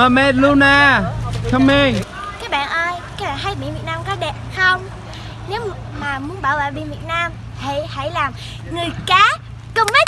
Mermaid Luna Come in Các bạn ơi, các bạn thấy biển Việt Nam có đẹp không? Nếu mà muốn bảo vệ biển Việt Nam thì hãy làm người cá Cùng với